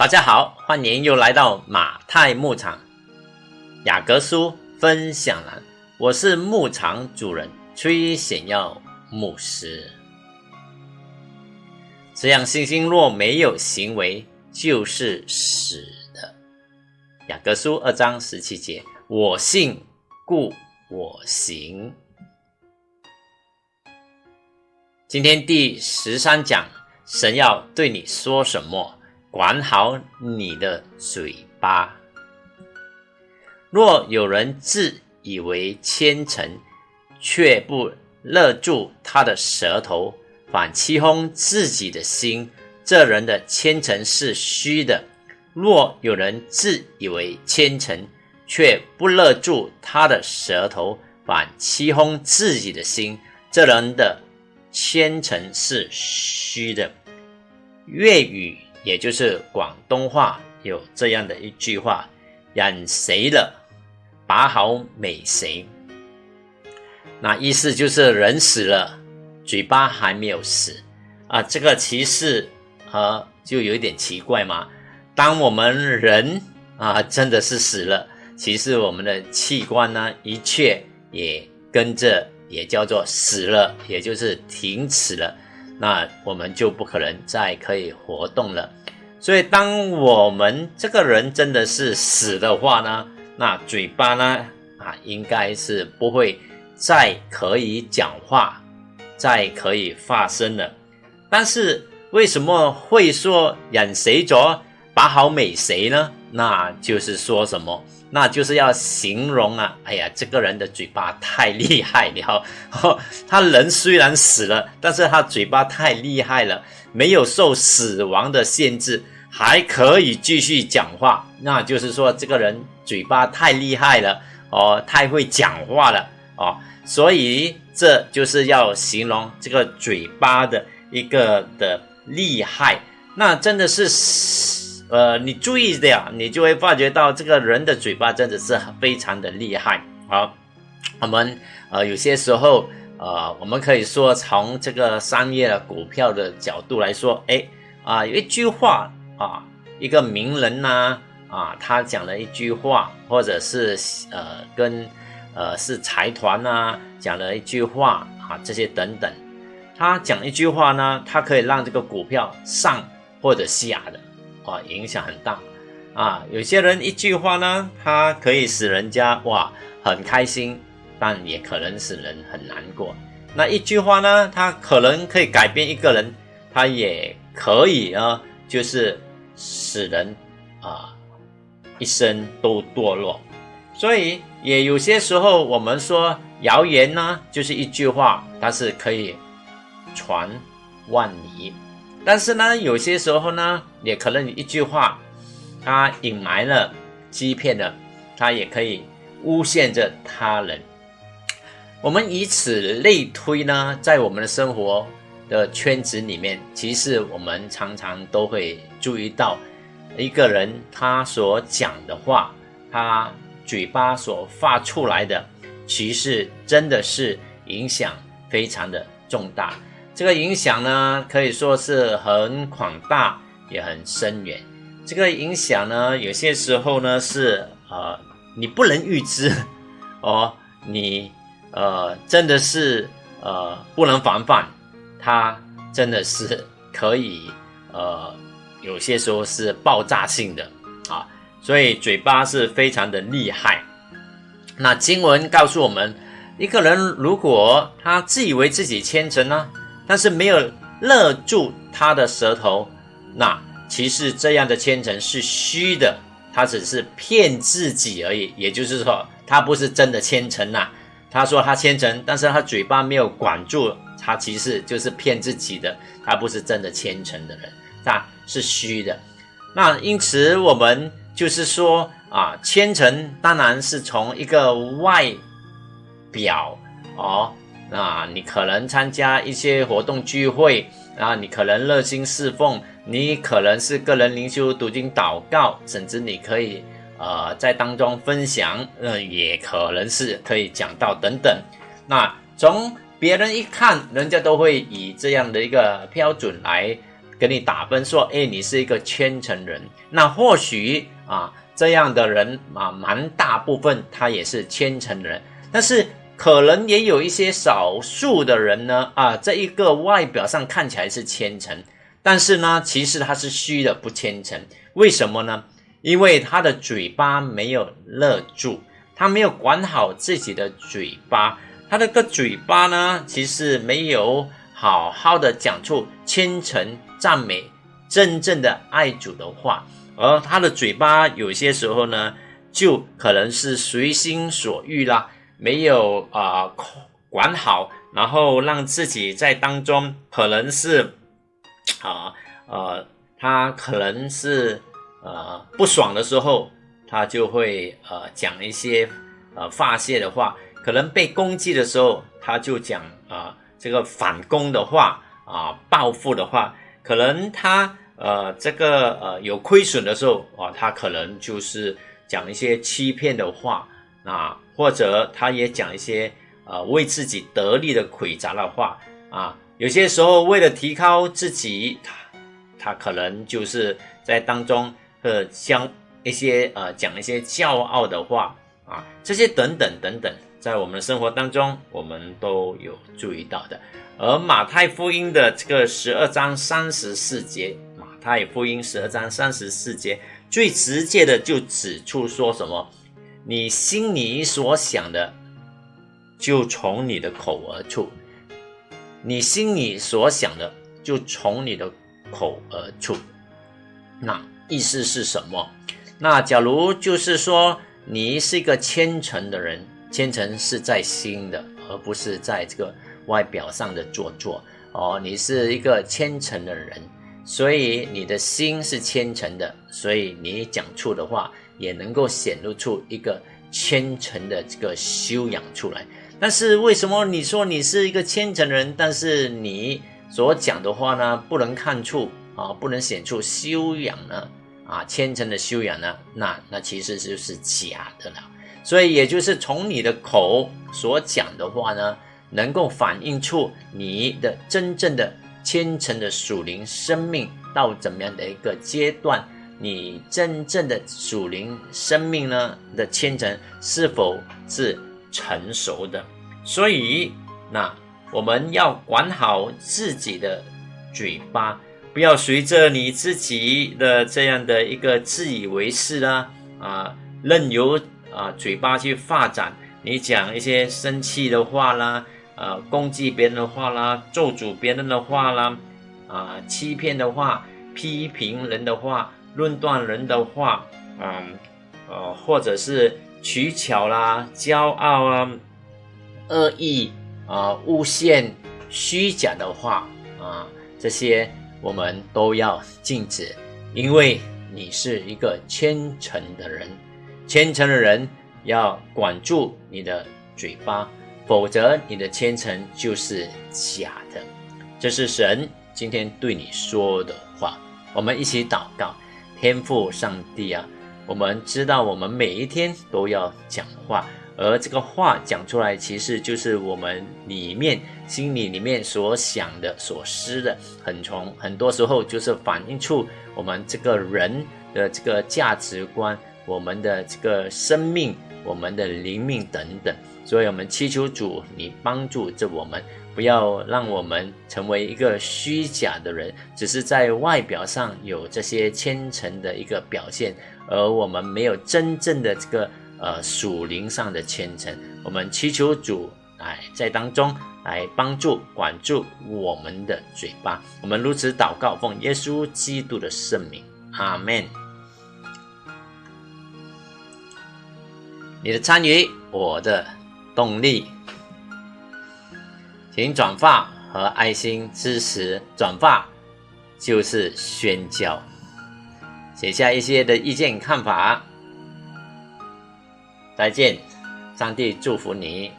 大家好，欢迎又来到马太牧场雅各书分享栏，我是牧场主人崔显耀牧师。这样信心若没有行为，就是死的。雅各书二章十七节：我信，故我行。今天第十三讲，神要对你说什么？管好你的嘴巴。若有人自以为虔诚，却不勒住他的舌头，反欺哄自己的心，这人的虔诚是虚的。若有人自以为虔诚，却不勒住他的舌头，反欺哄自己的心，这人的。千层是虚的，粤语也就是广东话有这样的一句话：“染谁了，把好美谁。”那意思就是人死了，嘴巴还没有死啊。这个其实啊，就有一点奇怪嘛。当我们人啊真的是死了，其实我们的器官呢，一切也跟着。也叫做死了，也就是停止了，那我们就不可能再可以活动了。所以，当我们这个人真的是死的话呢，那嘴巴呢啊，应该是不会再可以讲话，再可以发声了。但是为什么会说忍谁着把好美谁呢？那就是说什么？那就是要形容啊！哎呀，这个人的嘴巴太厉害了。他人虽然死了，但是他嘴巴太厉害了，没有受死亡的限制，还可以继续讲话。那就是说，这个人嘴巴太厉害了哦，太会讲话了哦。所以这就是要形容这个嘴巴的一个的厉害。那真的是。呃，你注意的呀，你就会发觉到这个人的嘴巴真的是非常的厉害。好，我们呃有些时候呃，我们可以说从这个商业股票的角度来说，哎啊，有一句话啊，一个名人呢啊，他讲了一句话，或者是呃跟呃是财团呐讲了一句话啊，这些等等，他讲一句话呢，他可以让这个股票上或者下的。啊，影响很大啊！有些人一句话呢，他可以使人家哇很开心，但也可能使人很难过。那一句话呢，他可能可以改变一个人，他也可以啊，就是使人啊一生都堕落。所以也有些时候，我们说谣言呢，就是一句话，它是可以传万里。但是呢，有些时候呢，也可能一句话，他隐瞒了、欺骗了，他也可以诬陷着他人。我们以此类推呢，在我们的生活的圈子里面，其实我们常常都会注意到，一个人他所讲的话，他嘴巴所发出来的，其实真的是影响非常的重大。这个影响呢，可以说是很广大，也很深远。这个影响呢，有些时候呢是呃，你不能预知 哦，你呃真的是呃不能防范，它真的是可以呃有些时候是爆炸性的啊，所以嘴巴是非常的厉害。那经文告诉我们，一个人如果他自以为自己虔诚呢？但是没有勒住他的舌头，那其实这样的虔诚是虚的，他只是骗自己而已。也就是说，他不是真的虔诚呐。他说他虔诚，但是他嘴巴没有管住，他其实就是骗自己的。他不是真的虔诚的人，那是虚的。那因此我们就是说啊，虔诚当然是从一个外表哦。啊，你可能参加一些活动聚会啊，你可能热心侍奉，你可能是个人灵修、读经、祷告，甚至你可以呃在当中分享，呃，也可能是可以讲到等等。那从别人一看，人家都会以这样的一个标准来给你打分，说，哎，你是一个虔诚人。那或许啊，这样的人啊，蛮大部分他也是虔诚人，但是可能也有一些少数的人呢，啊，这一个外表上看起来是虔诚，但是呢，其实他是虚的，不虔诚。为什么呢？因为他的嘴巴没有勒住，他没有管好自己的嘴巴。他的个嘴巴呢，其实没有好好的讲出虔诚、赞美、真正的爱主的话，而他的嘴巴有些时候呢，就可能是随心所欲啦，没有啊管好，然后让自己在当中可能是啊呃，他可能是呃不爽的时候，他就会呃讲一些呃发泄的话。可能被攻击的时候，他就讲啊，这个反攻的话啊，报复的话，可能他呃，这个呃有亏损的时候啊，他可能就是讲一些欺骗的话啊，或者他也讲一些呃为自己得利的诡诈的话啊。有些时候为了提高自己，他他可能就是在当中呃将一些呃讲一些骄傲的话啊，这些等等等等。在我们的生活当中，我们都有注意到的。而马太福音的这个十二章三十四节，马太福音十二章三十四节最直接的就指出说什么：你心里所想的，就从你的口而出；你心里所想的，就从你的口而出。那意思是什么？那假如就是说，你是一个虔诚的人。虔诚是在心的，而不是在这个外表上的做作哦。你是一个虔诚的人，所以你的心是虔诚的，所以你讲出的话也能够显露出一个虔诚的这个修养出来。但是为什么你说你是一个虔诚人，但是你所讲的话呢，不能看出啊，不能显出修养呢？啊，虔诚的修养呢？那那其实就是假的了。所以，也就是从你的口所讲的话呢，能够反映出你的真正的虔诚的属灵生命到怎么样的一个阶段，你真正的属灵生命呢的虔诚是否是成熟的？所以，那我们要管好自己的嘴巴，不要随着你自己的这样的一个自以为是啦，啊，任由。啊，嘴巴去发展，你讲一些生气的话啦，呃，攻击别人的话啦，咒诅别人的话啦，啊，欺骗的话，批评人的话，论断人的话，嗯，呃，或者是取巧啦，骄傲啊，恶意啊，诬陷、虚假的话啊，这些我们都要禁止，因为你是一个虔诚的人。虔诚的人要管住你的嘴巴，否则你的虔诚就是假的。这是神今天对你说的话。我们一起祷告，天父上帝啊，我们知道我们每一天都要讲话，而这个话讲出来，其实就是我们里面心里里面所想的、所思的，很从很多时候就是反映出我们这个人的这个价值观。我们的这个生命，我们的灵命等等，所以我们祈求主，你帮助着我们，不要让我们成为一个虚假的人，只是在外表上有这些虔诚的一个表现，而我们没有真正的这个呃属灵上的虔诚。我们祈求主哎在当中来帮助管住我们的嘴巴。我们如此祷告，奉耶稣基督的圣名，阿门。你的参与，我的动力，请转发和爱心支持。转发就是宣教，写下一些的意见看法。再见，上帝祝福你。